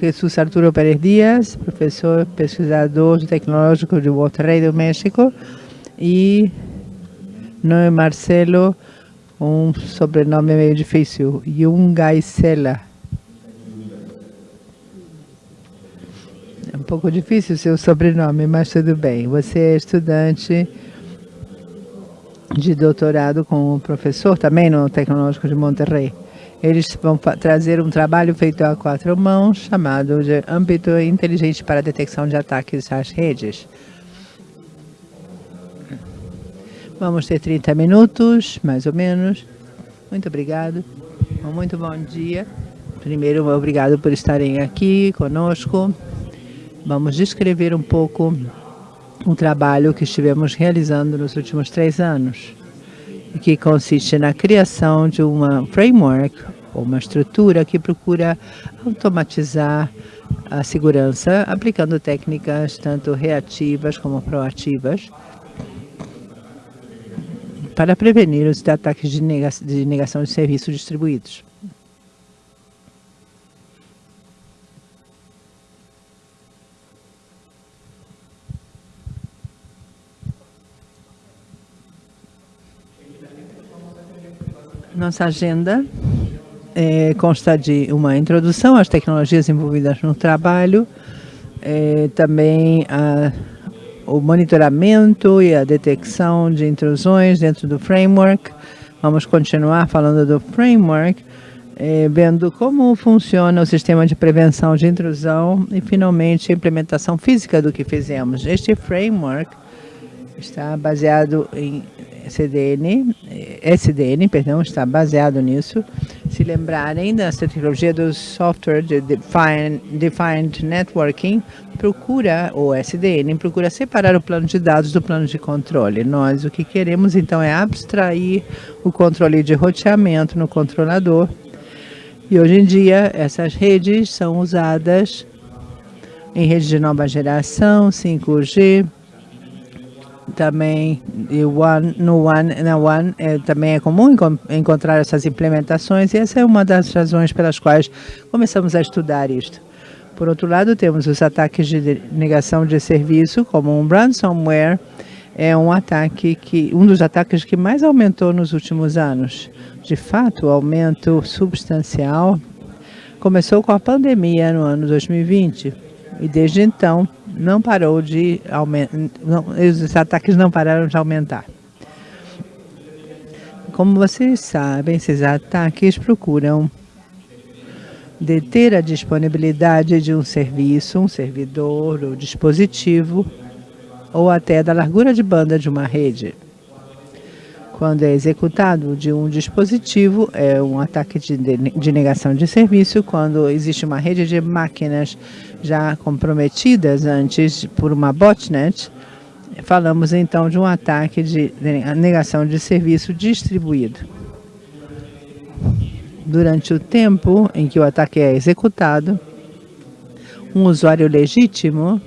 Jesus Arturo Pérez Dias, professor pesquisador tecnológico de Monterrey do México, e Noé Marcelo, um sobrenome meio difícil, Jungaisela. É um pouco difícil o seu sobrenome, mas tudo bem. Você é estudante de doutorado com o professor também no Tecnológico de Monterrey. Eles vão trazer um trabalho feito a quatro mãos, chamado de âmbito inteligente para detecção de ataques às redes. Vamos ter 30 minutos, mais ou menos. Muito obrigado. Muito bom dia. Primeiro, obrigado por estarem aqui conosco. Vamos descrever um pouco o trabalho que estivemos realizando nos últimos três anos, que consiste na criação de uma framework, ou uma estrutura que procura automatizar a segurança, aplicando técnicas tanto reativas como proativas, para prevenir os ataques de negação de serviços distribuídos. Nossa agenda é, consta de uma introdução às tecnologias envolvidas no trabalho, é, também a o monitoramento e a detecção de intrusões dentro do framework. Vamos continuar falando do framework, eh, vendo como funciona o sistema de prevenção de intrusão e, finalmente, a implementação física do que fizemos. Este framework está baseado em CDN, SDN, perdão, está baseado nisso. Se lembrarem da tecnologia do Software de Defined, Defined Networking, procura, o SDN, procura separar o plano de dados do plano de controle. Nós o que queremos, então, é abstrair o controle de roteamento no controlador. E hoje em dia, essas redes são usadas em redes de nova geração, 5G, também One, no One, na One é, também é comum encontrar essas implementações e essa é uma das razões pelas quais começamos a estudar isto. Por outro lado, temos os ataques de negação de serviço, como um ransomware, é um ataque que um dos ataques que mais aumentou nos últimos anos. De fato, o aumento substancial começou com a pandemia no ano 2020 e desde então não parou de aumentar, os ataques não pararam de aumentar. Como vocês sabem, esses ataques procuram deter a disponibilidade de um serviço, um servidor ou dispositivo, ou até da largura de banda de uma rede. Quando é executado de um dispositivo, é um ataque de, de negação de serviço. Quando existe uma rede de máquinas já comprometidas antes por uma botnet, falamos então de um ataque de negação de serviço distribuído. Durante o tempo em que o ataque é executado, um usuário legítimo,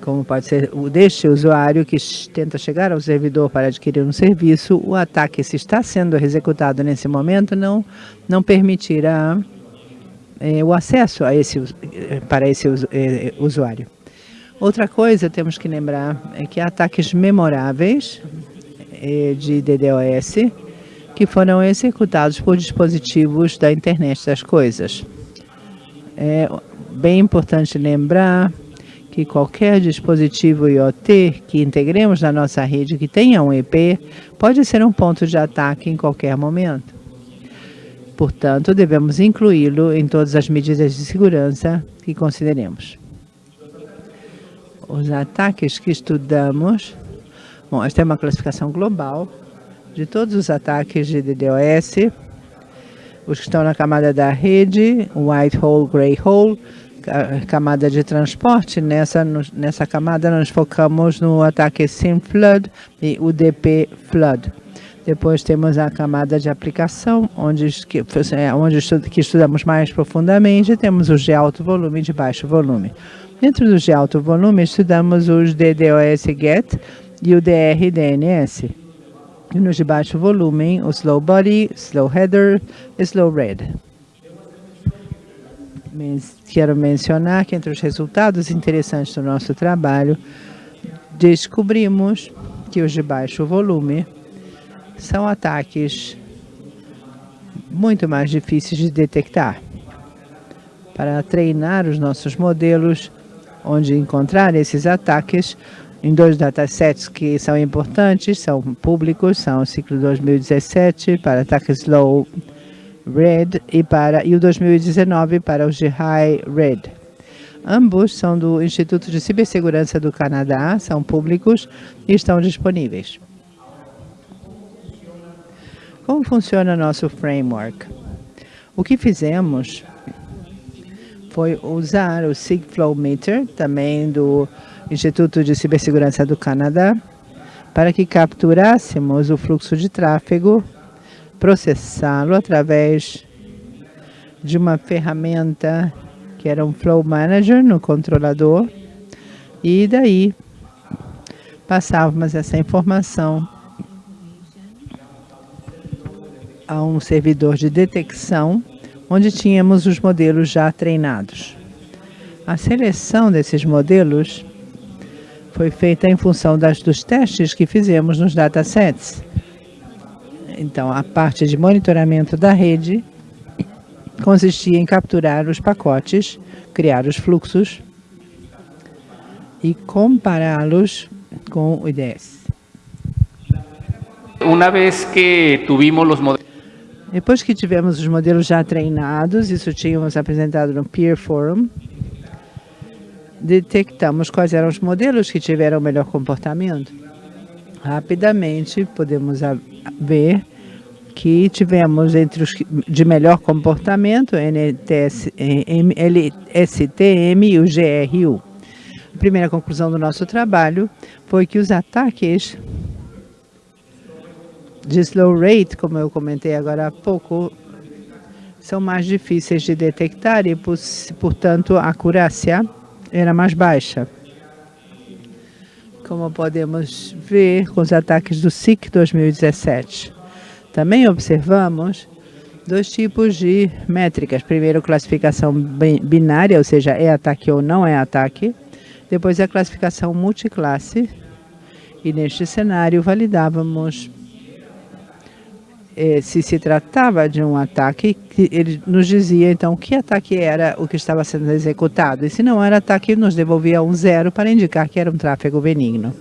como pode ser o deste usuário que tenta chegar ao servidor para adquirir um serviço, o ataque, se está sendo executado nesse momento, não, não permitirá é, o acesso a esse, para esse é, usuário. Outra coisa temos que lembrar é que há ataques memoráveis é, de DDoS que foram executados por dispositivos da internet das coisas. É bem importante lembrar que qualquer dispositivo IoT que integremos na nossa rede que tenha um IP pode ser um ponto de ataque em qualquer momento. Portanto, devemos incluí-lo em todas as medidas de segurança que consideremos. Os ataques que estudamos, bom, esta é uma classificação global de todos os ataques de DDoS, os que estão na camada da rede, white hole, gray hole, camada de transporte, nessa, nessa camada nós focamos no ataque SIM Flood e UDP Flood. Depois temos a camada de aplicação, onde, é, onde que estudamos mais profundamente, temos os de alto volume e de baixo volume. Dentro dos de alto volume, estudamos os DDoS GET e o DR DNS. E nos de baixo volume, o Slow Body, Slow Header e Slow Read. quero mencionar que entre os resultados interessantes do nosso trabalho, descobrimos que os de baixo volume são ataques muito mais difíceis de detectar. Para treinar os nossos modelos, onde encontrar esses ataques, em dois datasets que são importantes, são públicos, são o ciclo 2017 para ataques low red e, para, e o 2019 para os de high red. Ambos são do Instituto de Cibersegurança do Canadá, são públicos e estão disponíveis. Como funciona nosso framework? O que fizemos foi usar o SigFlow Meter, também do Instituto de Cibersegurança do Canadá, para que capturássemos o fluxo de tráfego, processá-lo através de uma ferramenta que era um Flow Manager no controlador, e daí passávamos essa informação a um servidor de detecção, onde tínhamos os modelos já treinados. A seleção desses modelos foi feita em função das, dos testes que fizemos nos datasets. Então, a parte de monitoramento da rede consistia em capturar os pacotes, criar os fluxos e compará-los com o IDS. Uma vez que tivemos os modelos depois que tivemos os modelos já treinados, isso tínhamos apresentado no Peer Forum, detectamos quais eram os modelos que tiveram melhor comportamento. Rapidamente podemos ver que tivemos entre os de melhor comportamento, NTS, LSTM e o GRU. A primeira conclusão do nosso trabalho foi que os ataques de slow rate, como eu comentei agora há pouco, são mais difíceis de detectar e, portanto, a acurácia era mais baixa. Como podemos ver com os ataques do SIC 2017. Também observamos dois tipos de métricas. Primeiro, classificação binária, ou seja, é ataque ou não é ataque. Depois, a classificação multiclasse. E neste cenário, validávamos eh, se se tratava de um ataque, ele nos dizia então que ataque era o que estava sendo executado. E se não era ataque, nos devolvia um zero para indicar que era um tráfego benigno.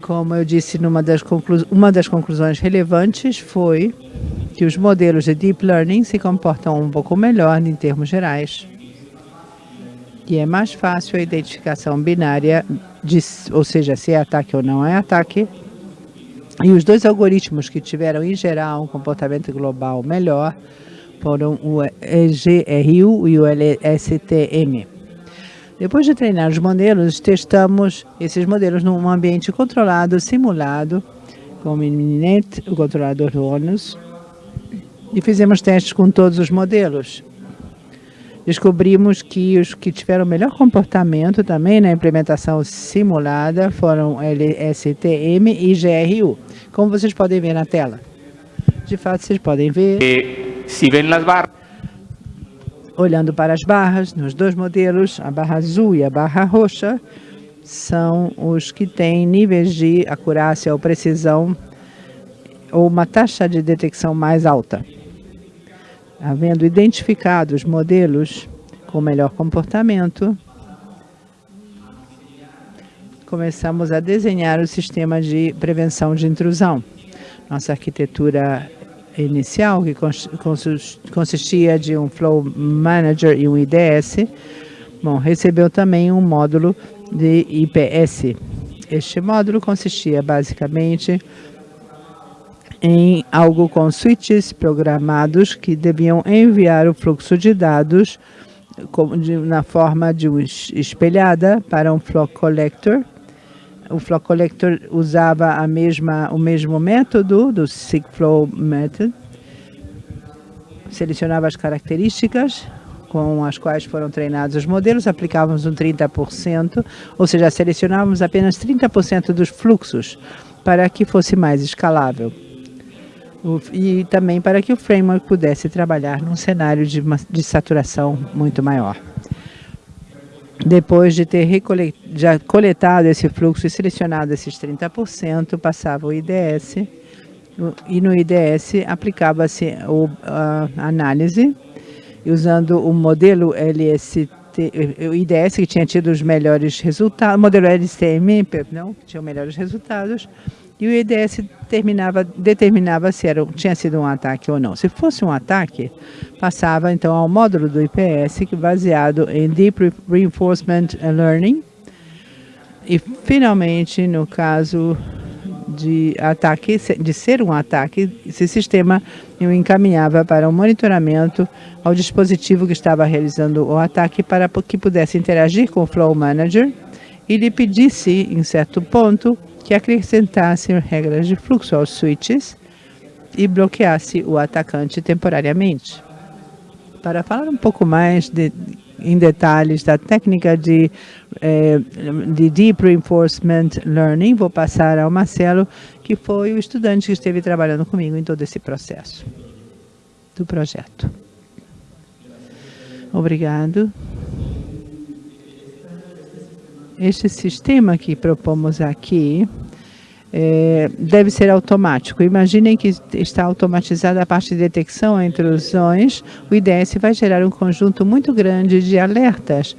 Como eu disse, numa das uma das conclusões relevantes foi que os modelos de Deep Learning se comportam um pouco melhor em termos gerais. E é mais fácil a identificação binária, de, ou seja, se é ataque ou não é ataque, e os dois algoritmos que tiveram, em geral, um comportamento global melhor foram o EGRU e o LSTM. Depois de treinar os modelos, testamos esses modelos num ambiente controlado, simulado, com o Mininet, o controlador do ONUS, e fizemos testes com todos os modelos descobrimos que os que tiveram melhor comportamento também na implementação simulada foram LSTM e GRU, como vocês podem ver na tela. De fato, vocês podem ver... Se vêem as barras... Olhando para as barras, nos dois modelos, a barra azul e a barra roxa, são os que têm níveis de acurácia ou precisão ou uma taxa de detecção mais alta havendo identificado os modelos com melhor comportamento, começamos a desenhar o sistema de prevenção de intrusão. Nossa arquitetura inicial, que consistia de um Flow Manager e um IDS, bom, recebeu também um módulo de IPS. Este módulo consistia basicamente em algo com switches programados que deviam enviar o fluxo de dados na forma de espelhada para um flock collector. O flock collector usava a mesma, o mesmo método do SigFlow Method, selecionava as características com as quais foram treinados os modelos, aplicávamos um 30%, ou seja, selecionávamos apenas 30% dos fluxos para que fosse mais escalável. E também para que o framework pudesse trabalhar num cenário de, de saturação muito maior. Depois de ter já coletado esse fluxo e selecionado esses 30%, passava o IDS e no IDS aplicava-se a análise usando o modelo LST, o IDS que tinha tido os melhores resultados, modelo LSTM, não, que tinha os melhores resultados, e o IDS terminava, determinava se era, tinha sido um ataque ou não. Se fosse um ataque, passava então ao módulo do IPS, que baseado em Deep Reinforcement Learning. E finalmente, no caso de ataque, de ser um ataque, esse sistema o encaminhava para um monitoramento ao dispositivo que estava realizando o ataque para que pudesse interagir com o Flow Manager e lhe pedisse, em certo ponto, que acrescentasse regras de fluxo aos switches e bloqueasse o atacante temporariamente. Para falar um pouco mais de, em detalhes da técnica de, eh, de Deep Reinforcement Learning, vou passar ao Marcelo, que foi o estudante que esteve trabalhando comigo em todo esse processo do projeto. Obrigado. Este sistema que propomos aqui é, deve ser automático. Imaginem que está automatizada a parte de detecção e intrusões. O IDS vai gerar um conjunto muito grande de alertas.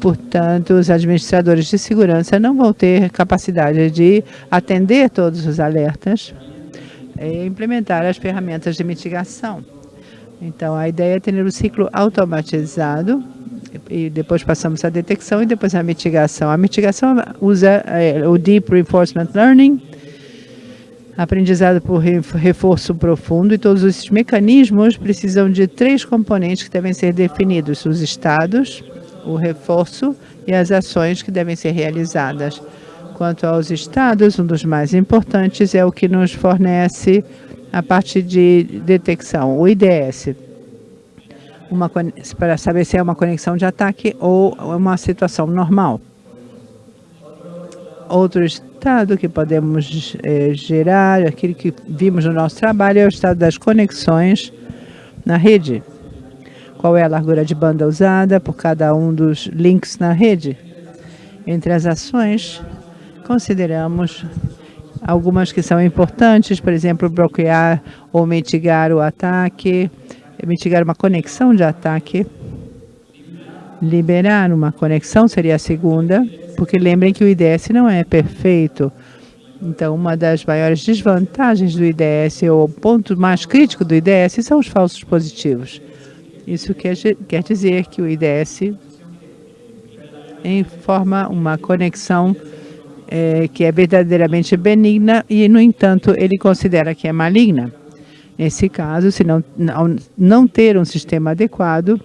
Portanto, os administradores de segurança não vão ter capacidade de atender todos os alertas e implementar as ferramentas de mitigação. Então, a ideia é ter um ciclo automatizado e depois passamos à detecção e depois à mitigação. A mitigação usa é, o Deep Reinforcement Learning, aprendizado por reforço profundo, e todos esses mecanismos precisam de três componentes que devem ser definidos, os estados, o reforço e as ações que devem ser realizadas. Quanto aos estados, um dos mais importantes é o que nos fornece a parte de detecção, o IDS uma, para saber se é uma conexão de ataque ou uma situação normal. Outro estado que podemos é, gerar, aquele que vimos no nosso trabalho, é o estado das conexões na rede. Qual é a largura de banda usada por cada um dos links na rede? Entre as ações, consideramos algumas que são importantes, por exemplo, bloquear ou mitigar o ataque, mitigar uma conexão de ataque. Liberar uma conexão seria a segunda, porque lembrem que o IDS não é perfeito. Então, uma das maiores desvantagens do IDS, ou o ponto mais crítico do IDS, são os falsos positivos. Isso quer, quer dizer que o IDS forma uma conexão é, que é verdadeiramente benigna e, no entanto, ele considera que é maligna. Nesse caso, se não, não, ter um sistema adequado,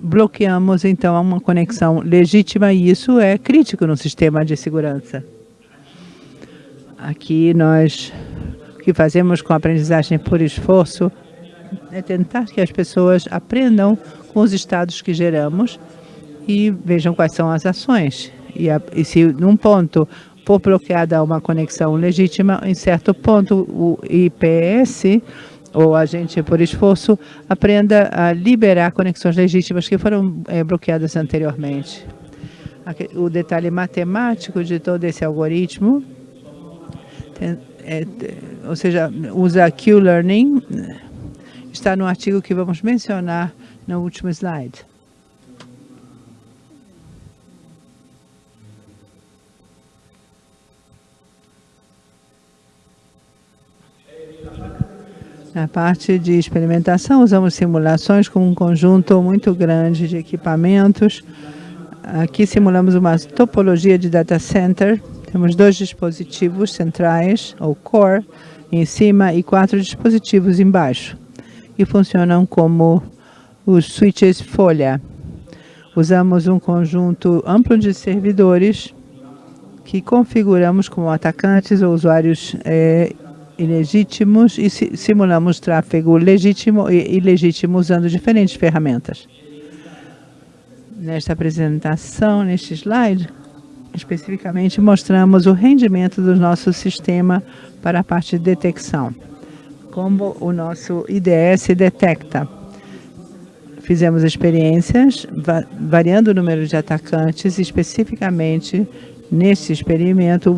bloqueamos então uma conexão legítima e isso é crítico no sistema de segurança. Aqui nós o que fazemos com a aprendizagem por esforço é tentar que as pessoas aprendam com os estados que geramos e vejam quais são as ações. E, a, e se num ponto for bloqueada uma conexão legítima, em certo ponto o IPS ou agente por esforço aprenda a liberar conexões legítimas que foram é, bloqueadas anteriormente. O detalhe matemático de todo esse algoritmo, tem, é, ou seja, usa Q-Learning, está no artigo que vamos mencionar no último slide. Na parte de experimentação, usamos simulações com um conjunto muito grande de equipamentos. Aqui simulamos uma topologia de data center. Temos dois dispositivos centrais, ou core, em cima e quatro dispositivos embaixo, que funcionam como os switches folha. Usamos um conjunto amplo de servidores que configuramos como atacantes ou usuários é, ilegítimos e simulamos tráfego legítimo e ilegítimo usando diferentes ferramentas. Nesta apresentação, neste slide, especificamente mostramos o rendimento do nosso sistema para a parte de detecção. como o nosso IDS detecta. Fizemos experiências variando o número de atacantes, especificamente nesse experimento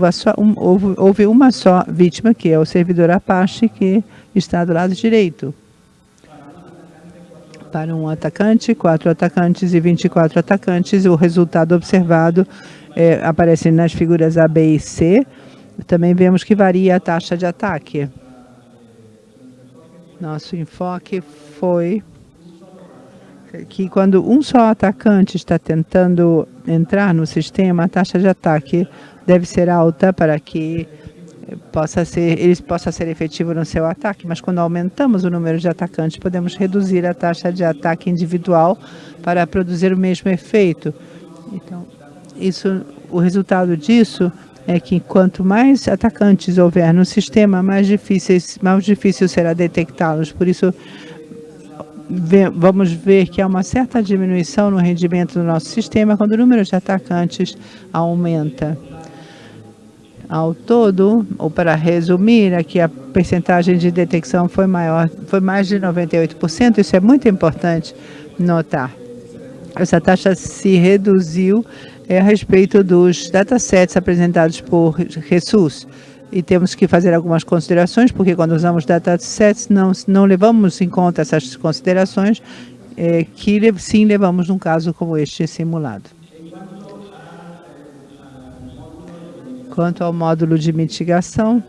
houve, um, uma só vítima, que é o servidor Apache, que está do lado direito. Para um atacante, quatro atacantes e 24 atacantes, o resultado observado é, aparece nas figuras A, B e C. Também vemos que varia a taxa de ataque. Nosso enfoque foi que quando um só atacante está tentando entrar no sistema, a taxa de ataque deve ser alta para que possa ser, ele possa ser efetivo no seu ataque, mas quando aumentamos o número de atacantes, podemos reduzir a taxa de ataque individual para produzir o mesmo efeito. Então, isso, o resultado disso é que quanto mais atacantes houver no sistema, mais, difíceis, mais difícil será detectá-los. Por isso, vamos ver que há uma certa diminuição no rendimento do nosso sistema quando o número de atacantes aumenta. Ao todo, ou para resumir, aqui a percentagem de detecção foi maior, foi mais de 98%, isso é muito importante notar. Essa taxa se reduziu é, a respeito dos datasets apresentados por Jesus e temos que fazer algumas considerações, porque quando usamos datasets não, não levamos em conta essas considerações, é, que sim levamos num caso como este simulado. Quanto ao módulo de mitigação,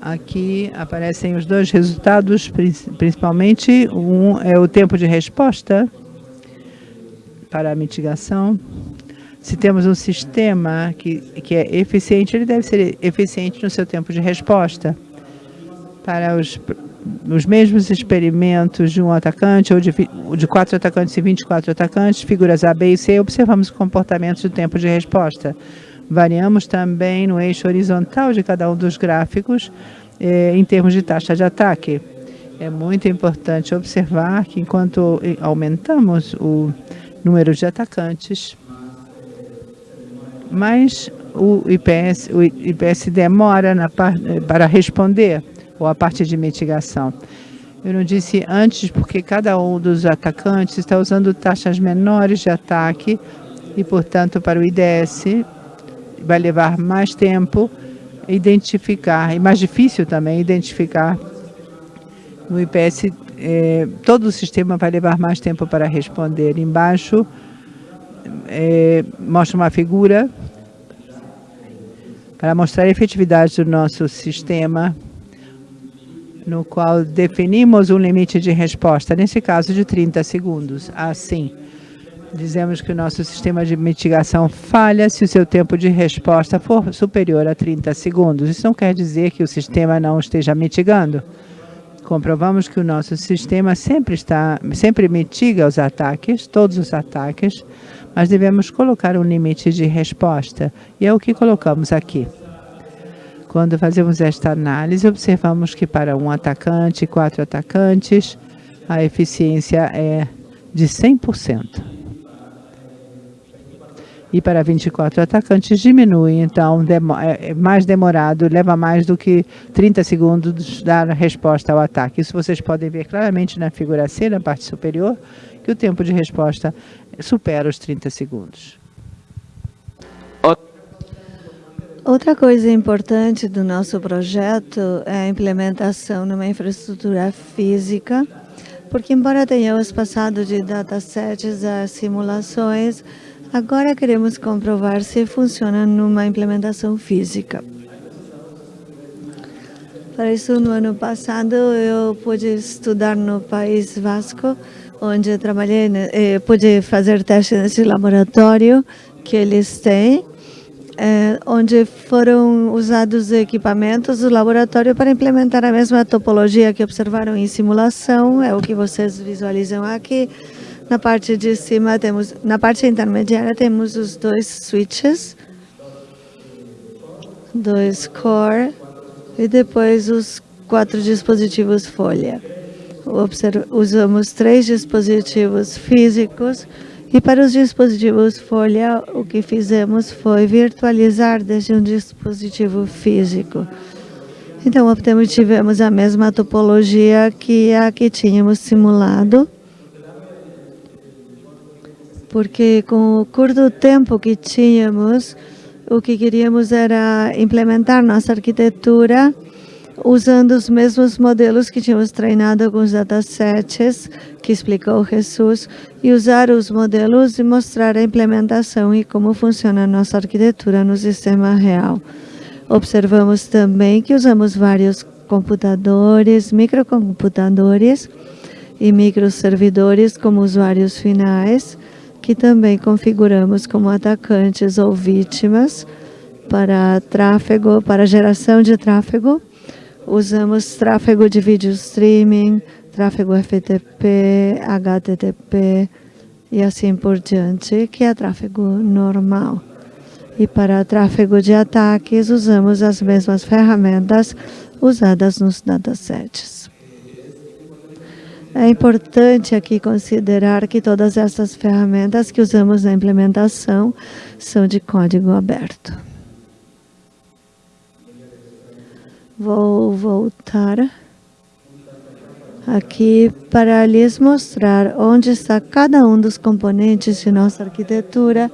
aqui aparecem os dois resultados, principalmente um é o tempo de resposta para a mitigação se temos um sistema que, que é eficiente, ele deve ser eficiente no seu tempo de resposta. Para os, os mesmos experimentos de um atacante ou de, de quatro atacantes e 24 atacantes, figuras A, B e C, observamos comportamentos do tempo de resposta. Variamos também no eixo horizontal de cada um dos gráficos eh, em termos de taxa de ataque. É muito importante observar que enquanto aumentamos o número de atacantes, mas o IPS, o IPS demora na, para responder, ou a parte de mitigação. Eu não disse antes porque cada um dos atacantes está usando taxas menores de ataque e, portanto, para o IDS vai levar mais tempo identificar, e mais difícil também identificar no IPS, eh, todo o sistema vai levar mais tempo para responder. Embaixo, é, mostra uma figura para mostrar a efetividade do nosso sistema, no qual definimos um limite de resposta, nesse caso de 30 segundos. Assim, dizemos que o nosso sistema de mitigação falha se o seu tempo de resposta for superior a 30 segundos. Isso não quer dizer que o sistema não esteja mitigando. Comprovamos que o nosso sistema sempre, está, sempre mitiga os ataques, todos os ataques, mas devemos colocar um limite de resposta, e é o que colocamos aqui. Quando fazemos esta análise, observamos que para um atacante quatro atacantes, a eficiência é de 100%. E para 24 atacantes diminui, então é, é mais demorado, leva mais do que 30 segundos dar resposta ao ataque. Isso vocês podem ver claramente na figura C, na parte superior, que o tempo de resposta supera os 30 segundos. Outra coisa importante do nosso projeto é a implementação numa infraestrutura física, porque embora tenhamos passado de datasets a simulações, agora queremos comprovar se funciona numa implementação física. Para isso, no ano passado, eu pude estudar no País Vasco, onde trabalhei, né, eh, pude fazer testes nesse laboratório que eles têm, eh, onde foram usados equipamentos do laboratório para implementar a mesma topologia que observaram em simulação, é o que vocês visualizam aqui. Na parte de cima temos, na parte intermediária temos os dois switches, dois core e depois os quatro dispositivos folha usamos três dispositivos físicos e para os dispositivos folha, o que fizemos foi virtualizar desde um dispositivo físico. Então, optamos, tivemos a mesma topologia que a que tínhamos simulado, porque com o curto tempo que tínhamos, o que queríamos era implementar nossa arquitetura usando os mesmos modelos que tínhamos treinado os datasets que explicou Jesus e usar os modelos e mostrar a implementação e como funciona a nossa arquitetura no sistema real. Observamos também que usamos vários computadores, microcomputadores e microservidores como usuários finais, que também configuramos como atacantes ou vítimas para tráfego, para geração de tráfego. Usamos tráfego de vídeo streaming, tráfego FTP, HTTP e assim por diante, que é tráfego normal. E para tráfego de ataques, usamos as mesmas ferramentas usadas nos datasets. É importante aqui considerar que todas essas ferramentas que usamos na implementação são de código aberto. Vou voltar aqui para lhes mostrar onde está cada um dos componentes de nossa arquitetura,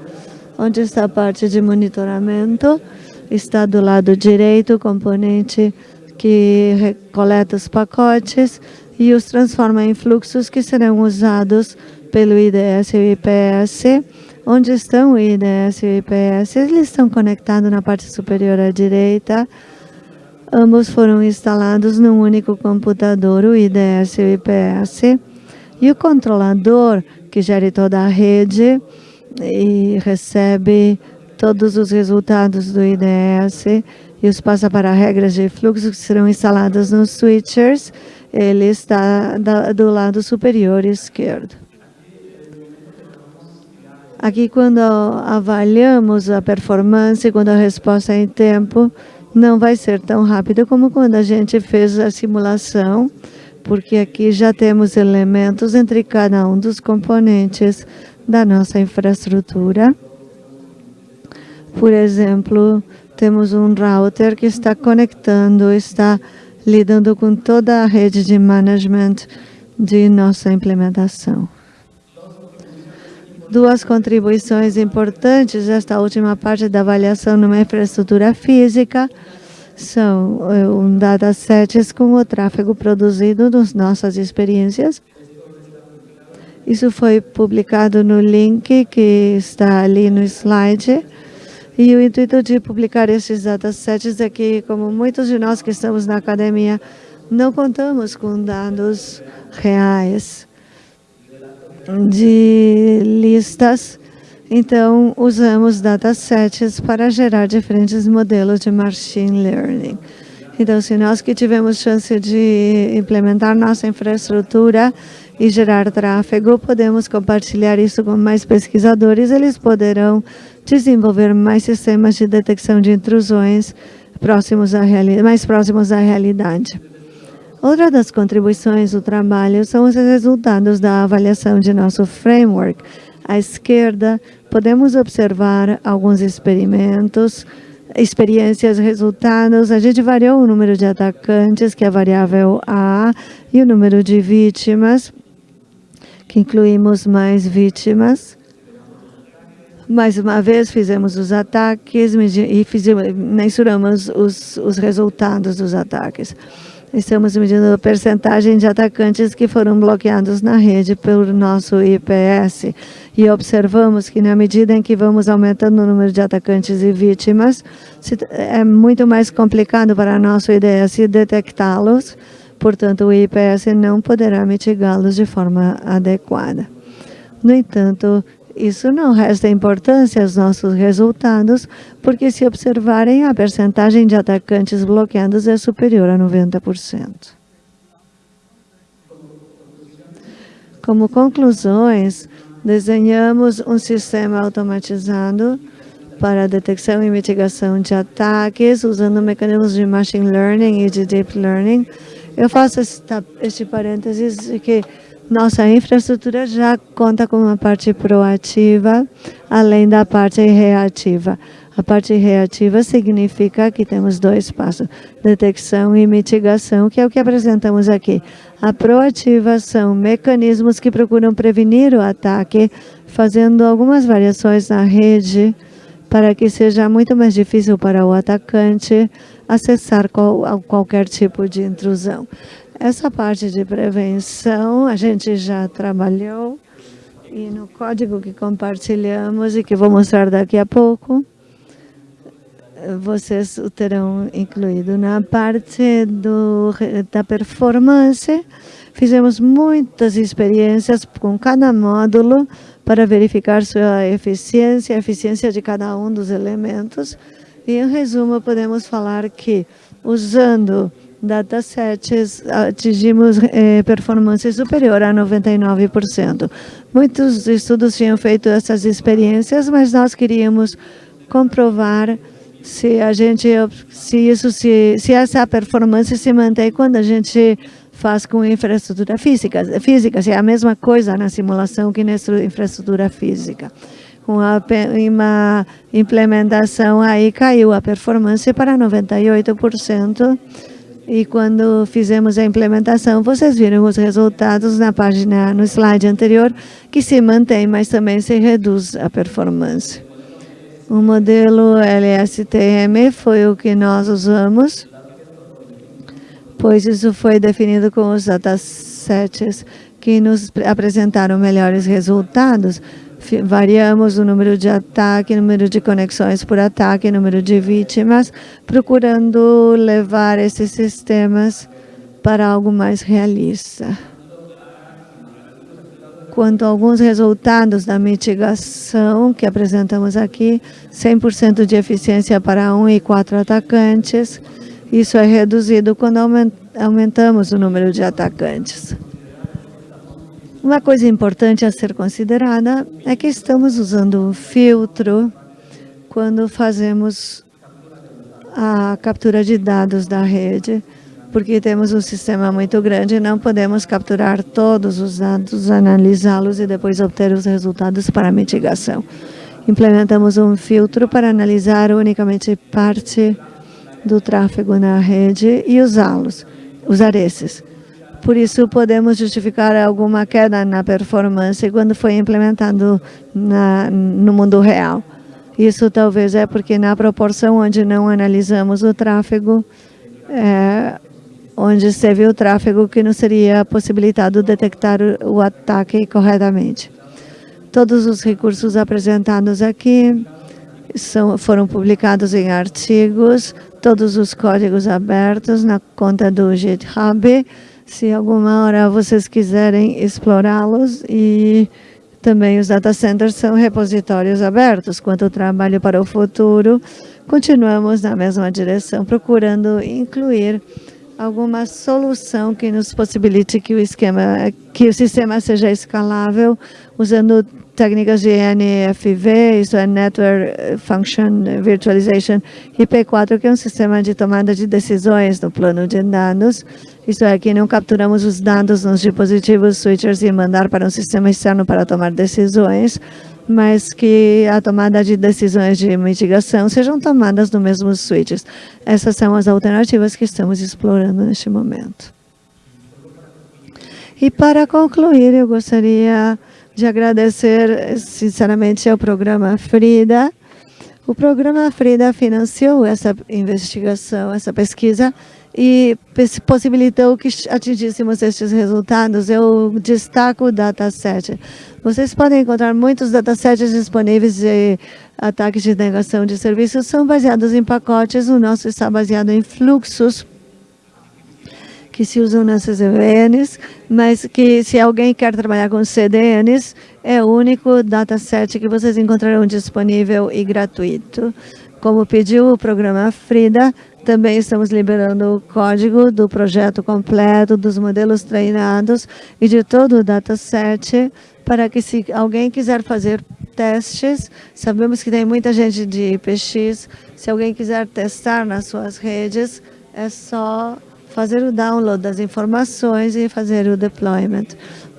onde está a parte de monitoramento, está do lado direito o componente que coleta os pacotes, e os transforma em fluxos que serão usados pelo IDS e o IPS. Onde estão o IDS e o IPS? Eles estão conectados na parte superior à direita. Ambos foram instalados num único computador, o IDS e o IPS. E o controlador, que gere toda a rede e recebe todos os resultados do IDS e os passa para regras de fluxo que serão instaladas nos switchers ele está do lado superior esquerdo. Aqui, quando avaliamos a performance, quando a resposta é em tempo, não vai ser tão rápida como quando a gente fez a simulação, porque aqui já temos elementos entre cada um dos componentes da nossa infraestrutura. Por exemplo, temos um router que está conectando, está lidando com toda a rede de management de nossa implementação. Duas contribuições importantes desta última parte da avaliação numa infraestrutura física são eh, um datasets com o tráfego produzido nas nossas experiências. Isso foi publicado no link que está ali no slide. E o intuito de publicar esses datasets é que, como muitos de nós que estamos na academia, não contamos com dados reais de listas, então usamos datasets para gerar diferentes modelos de machine learning. Então, se nós que tivemos chance de implementar nossa infraestrutura e gerar tráfego, podemos compartilhar isso com mais pesquisadores, eles poderão desenvolver mais sistemas de detecção de intrusões próximos à mais próximos à realidade. Outra das contribuições do trabalho são os resultados da avaliação de nosso framework. À esquerda, podemos observar alguns experimentos, experiências, resultados. A gente variou o número de atacantes, que é a variável A, e o número de vítimas, que incluímos mais vítimas. Mais uma vez, fizemos os ataques e fizemos, mensuramos os, os resultados dos ataques. Estamos medindo a percentagem de atacantes que foram bloqueados na rede pelo nosso IPS e observamos que na medida em que vamos aumentando o número de atacantes e vítimas, é muito mais complicado para nosso IDS detectá-los, portanto o IPS não poderá mitigá-los de forma adequada. No entanto, isso não resta importância aos nossos resultados, porque se observarem, a percentagem de atacantes bloqueados é superior a 90%. Como conclusões, desenhamos um sistema automatizado para detecção e mitigação de ataques, usando mecanismos de machine learning e de deep learning. Eu faço este parênteses que nossa infraestrutura já conta com uma parte proativa, além da parte reativa. A parte reativa significa que temos dois passos, detecção e mitigação, que é o que apresentamos aqui. A proativa são mecanismos que procuram prevenir o ataque, fazendo algumas variações na rede, para que seja muito mais difícil para o atacante acessar qual, qualquer tipo de intrusão. Essa parte de prevenção a gente já trabalhou e no código que compartilhamos e que vou mostrar daqui a pouco, vocês o terão incluído. Na parte do, da performance, fizemos muitas experiências com cada módulo para verificar sua eficiência, a eficiência de cada um dos elementos. E, em resumo, podemos falar que, usando datasets, atingimos eh, performance superior a 99%. Muitos estudos tinham feito essas experiências, mas nós queríamos comprovar se a gente, se isso, se, se essa performance se mantém quando a gente faz com infraestrutura física. Física, se é a mesma coisa na simulação que na infraestrutura física. Com a, uma implementação aí caiu a performance para 98%. E quando fizemos a implementação, vocês viram os resultados na página, no slide anterior, que se mantém, mas também se reduz a performance. O modelo LSTM foi o que nós usamos, pois isso foi definido com os datasets que nos apresentaram melhores resultados. Variamos o número de ataque, número de conexões por ataque, número de vítimas, procurando levar esses sistemas para algo mais realista quanto a alguns resultados da mitigação que apresentamos aqui, 100% de eficiência para um e quatro atacantes. Isso é reduzido quando aumentamos o número de atacantes. Uma coisa importante a ser considerada é que estamos usando um filtro quando fazemos a captura de dados da rede porque temos um sistema muito grande, não podemos capturar todos os dados, analisá-los e depois obter os resultados para mitigação. Implementamos um filtro para analisar unicamente parte do tráfego na rede e usá-los, usar esses. Por isso, podemos justificar alguma queda na performance quando foi implementado na, no mundo real. Isso talvez é porque na proporção onde não analisamos o tráfego, é, onde se viu o tráfego que não seria possibilitado detectar o ataque corretamente. Todos os recursos apresentados aqui são, foram publicados em artigos, todos os códigos abertos na conta do GitHub. Se alguma hora vocês quiserem explorá-los e também os data centers são repositórios abertos. Quanto ao trabalho para o futuro, continuamos na mesma direção, procurando incluir alguma solução que nos possibilite que o esquema, que o sistema seja escalável usando técnicas de NFV, isso é Network Function Virtualization, IP4, que é um sistema de tomada de decisões no plano de dados. Isso é que não capturamos os dados nos dispositivos switchers e mandar para um sistema externo para tomar decisões, mas que a tomada de decisões de mitigação sejam tomadas no mesmo switches. Essas são as alternativas que estamos explorando neste momento. E para concluir, eu gostaria de agradecer sinceramente ao programa Frida. O programa Frida financiou essa investigação, essa pesquisa, e possibilitou que atingíssemos estes resultados. Eu destaco o dataset. Vocês podem encontrar muitos datasets disponíveis de ataques de negação de serviços, são baseados em pacotes, o nosso está baseado em fluxos que se usam nas CDNs, mas que se alguém quer trabalhar com CDNs, é o único dataset que vocês encontrarão disponível e gratuito. Como pediu o programa Frida, também estamos liberando o código do projeto completo, dos modelos treinados e de todo o dataset, para que se alguém quiser fazer testes, sabemos que tem muita gente de IPX, se alguém quiser testar nas suas redes, é só fazer o download das informações e fazer o deployment.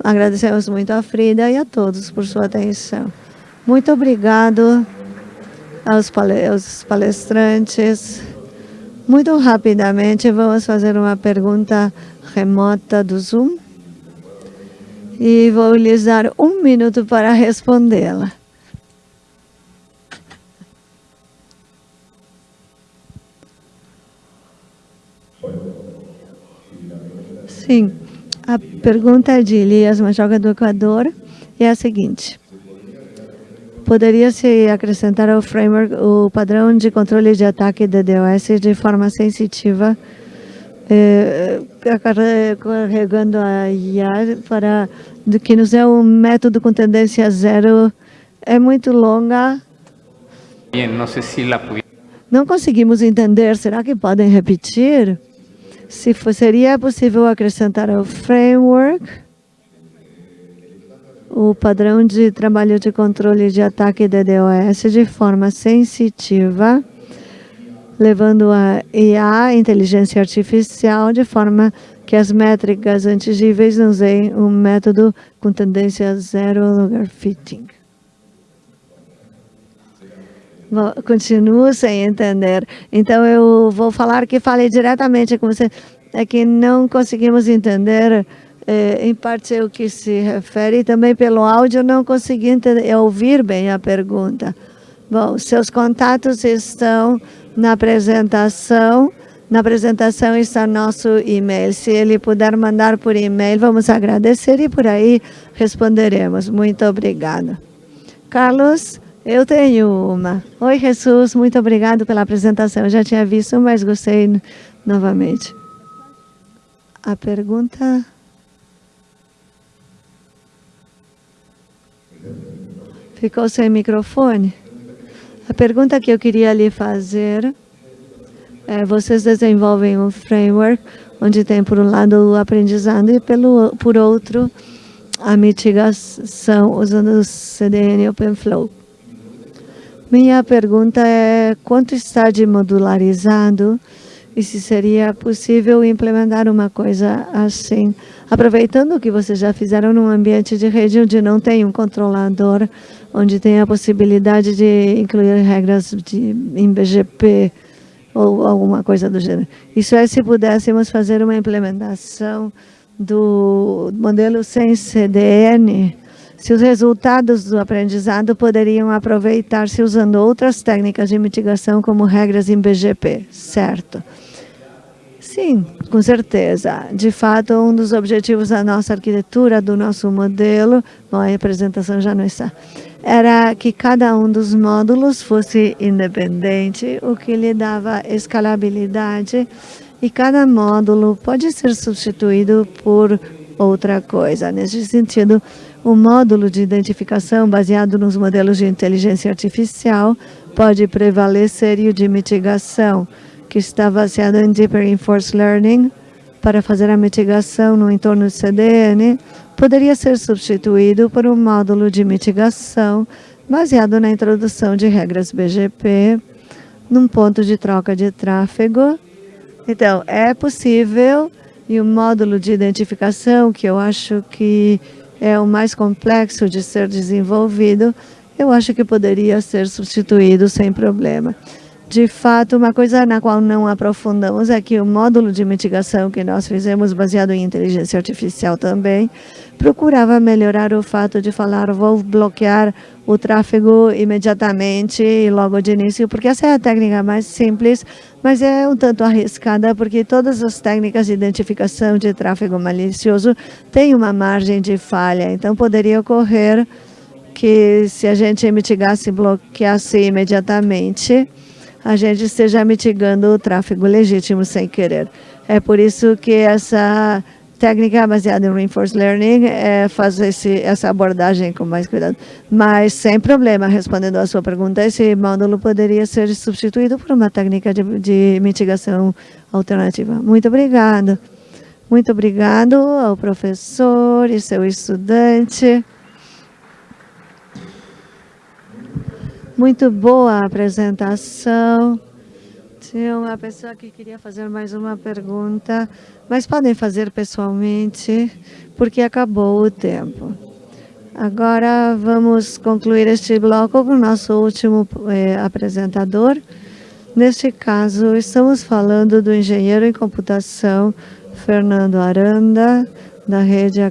Agradecemos muito a Frida e a todos por sua atenção. Muito obrigado aos palestrantes. Muito rapidamente, vamos fazer uma pergunta remota do Zoom e vou lhes dar um minuto para respondê-la. Sim, a pergunta de Elias Majoga do Equador é a seguinte. Poderia-se acrescentar ao framework o padrão de controle de ataque de DOS de forma sensitiva eh, carregando a IA para que nos é um método com tendência zero é muito longa. se Não conseguimos entender. Será que podem repetir? Se for, seria possível acrescentar ao framework o padrão de trabalho de controle de ataque de DOS de forma sensitiva levando a IA, inteligência artificial, de forma que as métricas antigíveis usem um método com tendência zero lugar fitting. continuo sem entender. Então, eu vou falar que falei diretamente com você. É que não conseguimos entender, eh, em parte, o que se refere. E também pelo áudio, não consegui entender, ouvir bem a pergunta. Bom, seus contatos estão na apresentação. Na apresentação está nosso e-mail. Se ele puder mandar por e-mail, vamos agradecer e por aí responderemos. Muito obrigada. Carlos, eu tenho uma. Oi, Jesus, muito obrigado pela apresentação. Eu já tinha visto, mas gostei novamente. A pergunta... Ficou sem microfone? A pergunta que eu queria lhe fazer é, vocês desenvolvem um framework onde tem, por um lado, o aprendizado e, pelo, por outro, a mitigação usando o CDN OpenFlow. Minha pergunta é quanto está de modularizado e se seria possível implementar uma coisa assim, aproveitando o que vocês já fizeram num ambiente de rede onde não tem um controlador onde tem a possibilidade de incluir regras de, em BGP ou alguma coisa do gênero. Isso é se pudéssemos fazer uma implementação do modelo sem CDN, se os resultados do aprendizado poderiam aproveitar-se usando outras técnicas de mitigação como regras em BGP, certo? Sim, com certeza. De fato, um dos objetivos da nossa arquitetura, do nosso modelo, bom, a apresentação já não está, era que cada um dos módulos fosse independente, o que lhe dava escalabilidade, e cada módulo pode ser substituído por outra coisa. Nesse sentido, o módulo de identificação baseado nos modelos de inteligência artificial pode prevalecer e o de mitigação, que está baseado em Deep Reinforced Learning, para fazer a mitigação no entorno do CDN, poderia ser substituído por um módulo de mitigação baseado na introdução de regras BGP num ponto de troca de tráfego. Então, é possível e o módulo de identificação, que eu acho que é o mais complexo de ser desenvolvido, eu acho que poderia ser substituído sem problema. De fato, uma coisa na qual não aprofundamos é que o módulo de mitigação que nós fizemos, baseado em inteligência artificial também, procurava melhorar o fato de falar, vou bloquear o tráfego imediatamente e logo de início, porque essa é a técnica mais simples, mas é um tanto arriscada, porque todas as técnicas de identificação de tráfego malicioso têm uma margem de falha, então poderia ocorrer que se a gente mitigasse e bloqueasse imediatamente, a gente esteja mitigando o tráfego legítimo sem querer. É por isso que essa técnica baseada em Reinforced Learning é fazer esse, essa abordagem com mais cuidado. Mas, sem problema, respondendo à sua pergunta, esse módulo poderia ser substituído por uma técnica de, de mitigação alternativa. Muito obrigado. Muito obrigado ao professor e seu estudante. Muito boa a apresentação. Tinha uma pessoa que queria fazer mais uma pergunta, mas podem fazer pessoalmente, porque acabou o tempo. Agora vamos concluir este bloco com o nosso último eh, apresentador. Neste caso, estamos falando do engenheiro em computação Fernando Aranda, da rede